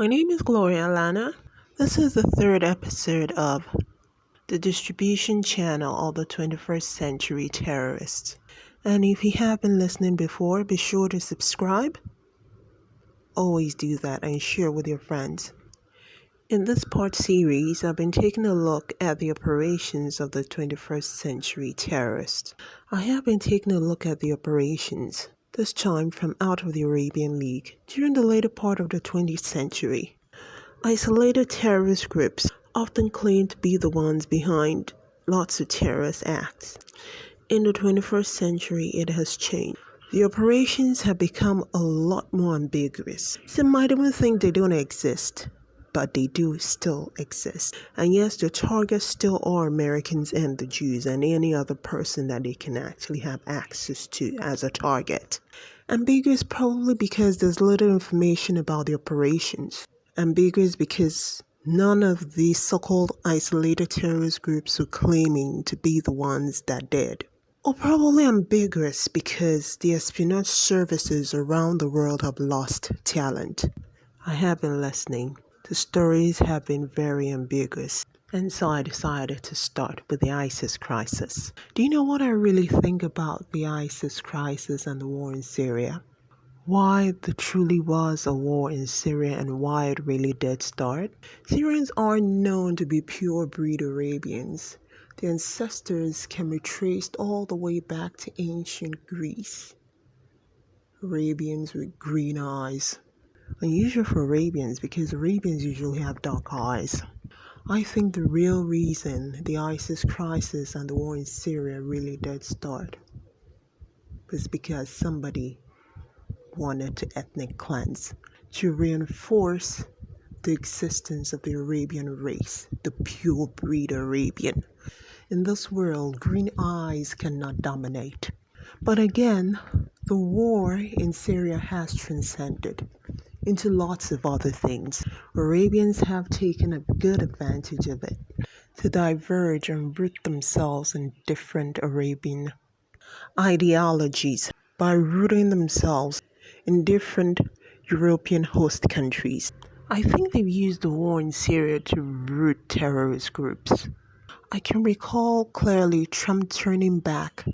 My name is Gloria Alana. This is the third episode of the distribution channel of the 21st century terrorists. And if you have been listening before, be sure to subscribe. Always do that and share with your friends. In this part series, I've been taking a look at the operations of the 21st century terrorists. I have been taking a look at the operations, this time from out of the Arabian League, during the later part of the 20th century. Isolated terrorist groups often claim to be the ones behind lots of terrorist acts. In the 21st century, it has changed. The operations have become a lot more ambiguous. Some might even think they don't exist but they do still exist. And yes, the targets still are Americans and the Jews and any other person that they can actually have access to as a target. Ambiguous probably because there's little information about the operations. Ambiguous because none of these so-called isolated terrorist groups are claiming to be the ones that did. Or probably ambiguous because the espionage services around the world have lost talent. I have been listening. The stories have been very ambiguous. And so I decided to start with the ISIS crisis. Do you know what I really think about the ISIS crisis and the war in Syria? Why there truly was a war in Syria and why it really did start? Syrians are known to be pure breed Arabians. Their ancestors can be traced all the way back to ancient Greece. Arabians with green eyes, unusual for Arabians because Arabians usually have dark eyes. I think the real reason the ISIS crisis and the war in Syria really did start was because somebody wanted to ethnic cleanse to reinforce the existence of the Arabian race, the pure breed Arabian. In this world, green eyes cannot dominate. But again, the war in Syria has transcended into lots of other things. Arabians have taken a good advantage of it to diverge and root themselves in different Arabian ideologies by rooting themselves in different European host countries. I think they've used the war in Syria to root terrorist groups. I can recall clearly Trump turning back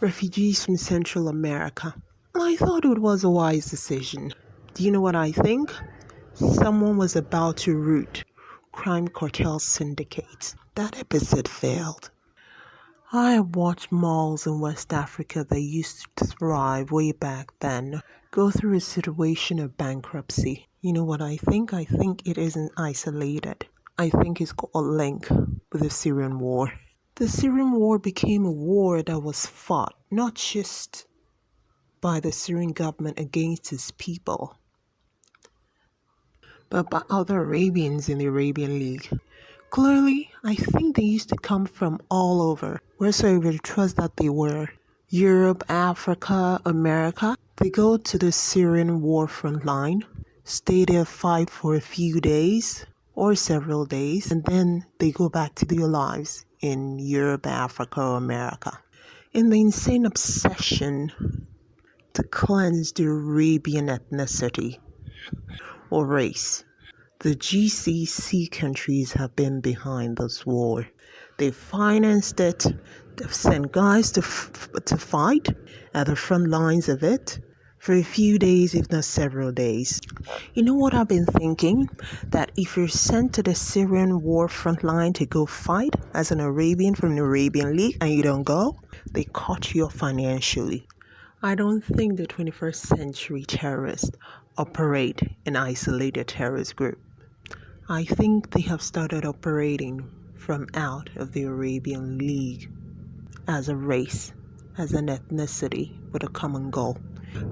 refugees from Central America. I thought it was a wise decision. Do you know what I think? Someone was about to root crime cartel syndicates. That episode failed. I watched malls in West Africa that used to thrive way back then go through a situation of bankruptcy. You know what I think? I think it isn't isolated. I think it's got a link with the Syrian war. The Syrian war became a war that was fought not just by the Syrian government against its people, but by other Arabians in the Arabian League. Clearly, I think they used to come from all over, wheresoever it trust that they were. Europe, Africa, America. They go to the Syrian war front line, stay there, fight for a few days or several days, and then they go back to their lives in Europe, Africa, or America. In the insane obsession to cleanse the Arabian ethnicity, or race. The GCC countries have been behind this war. They've financed it, they've sent guys to, f- to fight at the front lines of it for a few days, if not several days. You know what I've been thinking? That if you're sent to the Syrian war front line to go fight as an Arabian from the Arabian League and you don't go, they cut you off financially. I don't think the 21st century terrorists operate an isolated terrorist group. I think they have started operating from out of the Arabian League as a race, as an ethnicity with a common goal.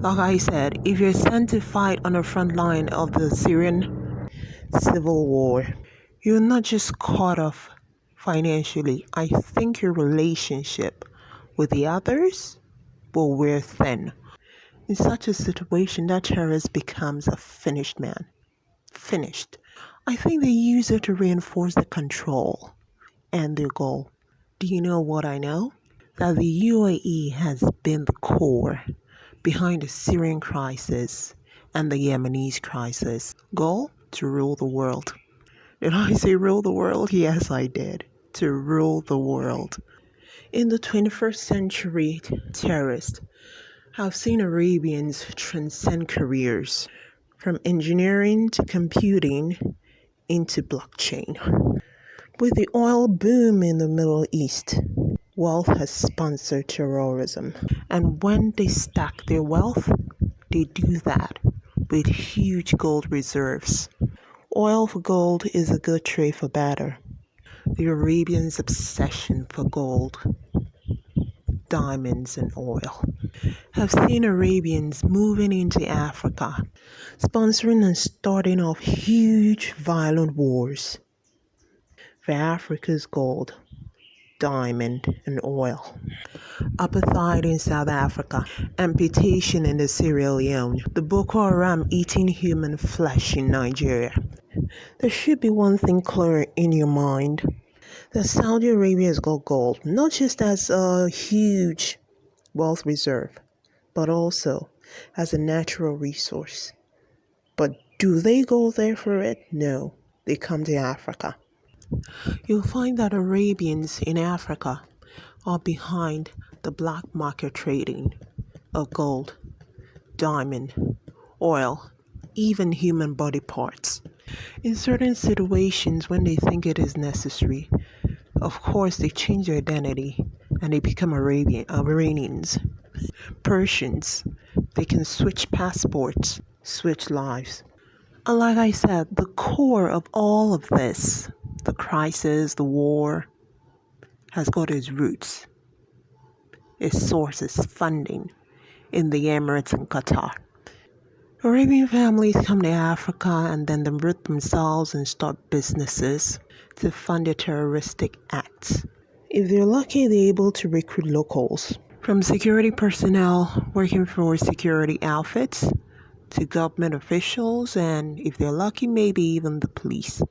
Like I said, if you're sent to fight on the front line of the Syrian civil war, you're not just caught off financially. I think your relationship with the others will wear thin. In such a situation, that terrorist becomes a finished man. Finished. I think they use it to reinforce the control and their goal. Do you know what I know? That the UAE has been the core behind the Syrian crisis and the Yemenis crisis. Goal? to rule the world. Did I say rule the world? Yes, I did. To rule the world. In the 21st century, terrorists have seen Arabians transcend careers from engineering to computing into blockchain. With the oil boom in the Middle East, wealth has sponsored terrorism. And when they stack their wealth, they do that with huge gold reserves. Oil for gold is a good trade for batter. The Arabians' obsession for gold, diamonds, and oil have seen Arabians moving into Africa, sponsoring and starting off huge violent wars for Africa's gold, diamond, and oil. Apartheid in South Africa, amputation in the Sierra Leone, the Boko Haram eating human flesh in Nigeria. There should be one thing clear in your mind that Saudi Arabia has got gold, not just as a huge wealth reserve, but also as a natural resource. But do they go there for it? No, they come to Africa. You'll find that Arabians in Africa are behind the black market trading of gold, diamond, oil, even human body parts. In certain situations, when they think it is necessary, of course, they change their identity and they become Arabian, uh, Iranians, Persians. They can switch passports, switch lives. And like I said, the core of all of this, the crisis, the war, has got its roots, its sources, funding in the Emirates and Qatar. Arabian families come to Africa and then they root themselves and start businesses to fund their terroristic acts. If they're lucky, they're able to recruit locals. From security personnel working for security outfits to government officials, and if they're lucky, maybe even the police.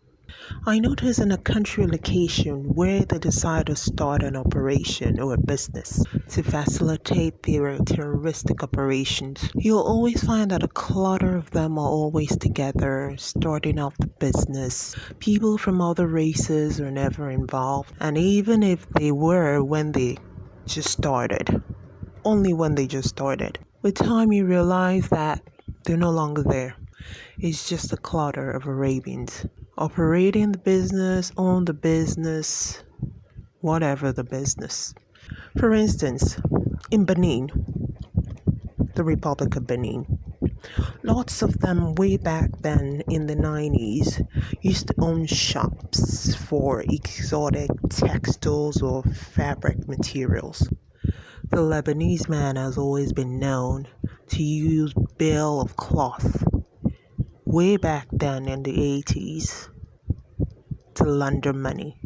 I noticed in a country location where they decide to start an operation or a business to facilitate their terroristic operations, you'll always find that a clutter of them are always together, starting off the business. People from other races are never involved, and even if they were when they just started, only when they just started. With time, you realize that they're no longer there. It's just a clutter of Arabians operating the business, own the business, whatever the business. For instance, in Benin, the Republic of Benin, lots of them way back then in the 90s used to own shops for exotic textiles or fabric materials. The Lebanese man has always been known to use bale of cloth way back then in the 80s to launder money,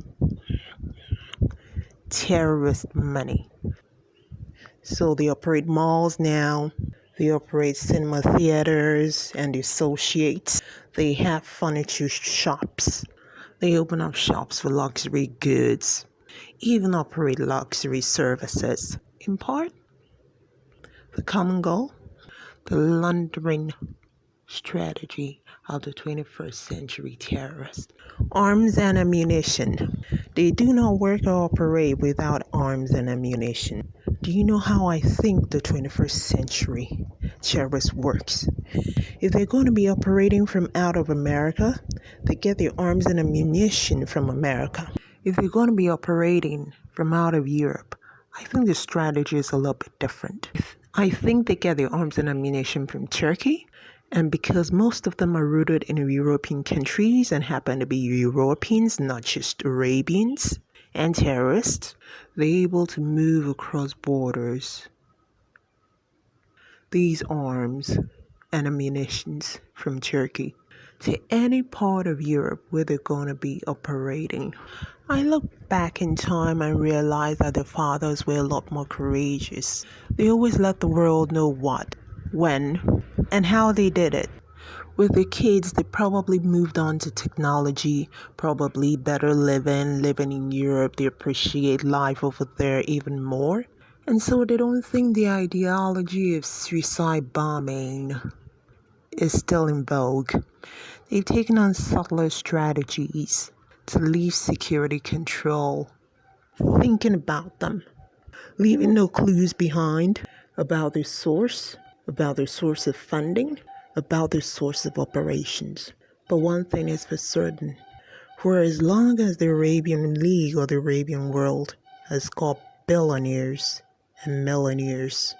terrorist money. So they operate malls now, they operate cinema theaters and associates, they have furniture shops, they open up shops for luxury goods, even operate luxury services. In part, the common goal the laundering strategy of the 21st century terrorist. Arms and ammunition. They do not work or operate without arms and ammunition. Do you know how I think the 21st century terrorist works? If they're going to be operating from out of America, they get their arms and ammunition from America. If they're going to be operating from out of Europe, I think the strategy is a little bit different. I think they get their arms and ammunition from Turkey and because most of them are rooted in European countries and happen to be Europeans, not just Arabians and terrorists, they're able to move across borders. These arms and ammunitions from Turkey to any part of Europe where they're going to be operating. I look back in time and realize that the fathers were a lot more courageous. They always let the world know what, when, and how they did it. With the kids, they probably moved on to technology, probably better living, living in Europe. They appreciate life over there even more. And so they don't think the ideology of suicide bombing is still in vogue. They've taken on subtler strategies to leave security control, thinking about them, leaving no clues behind about their source, about their source of funding, about their source of operations. But one thing is for certain for as long as the Arabian League or the Arabian world has got billionaires and millionaires,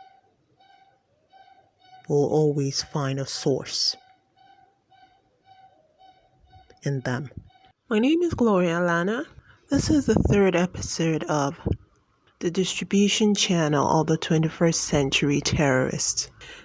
will always find a source in them. My name is Gloria Lana. This is the third episode of the distribution channel of the 21st century terrorists.